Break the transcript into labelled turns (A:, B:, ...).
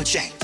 A: with Shane.